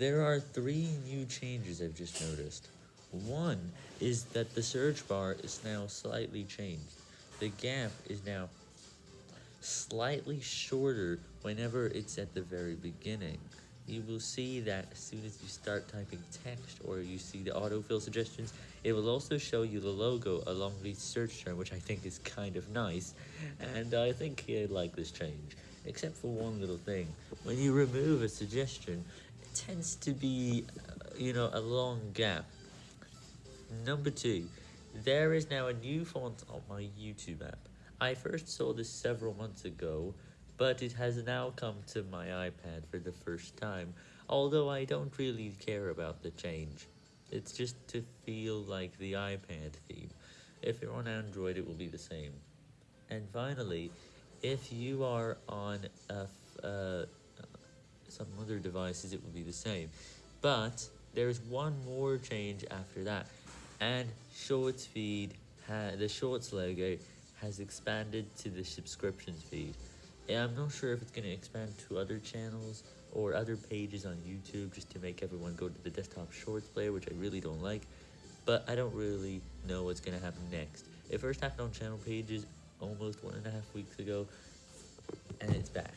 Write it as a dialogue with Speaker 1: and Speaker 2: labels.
Speaker 1: There are three new changes I've just noticed. One is that the search bar is now slightly changed. The gap is now slightly shorter whenever it's at the very beginning. You will see that as soon as you start typing text or you see the autofill suggestions, it will also show you the logo along the search term, which I think is kind of nice, and I think I like this change. Except for one little thing, when you remove a suggestion, tends to be, uh, you know, a long gap. Number two, there is now a new font on my YouTube app. I first saw this several months ago, but it has now come to my iPad for the first time, although I don't really care about the change. It's just to feel like the iPad theme. If you're on Android, it will be the same. And finally, if you are on a uh, some other devices, it will be the same. But there's one more change after that, and Shorts feed, the Shorts logo has expanded to the subscriptions feed. Yeah, I'm not sure if it's going to expand to other channels or other pages on YouTube just to make everyone go to the desktop shorts player, which I really don't like, but I don't really know what's going to happen next. It first happened on channel pages almost one and a half weeks ago, and it's back.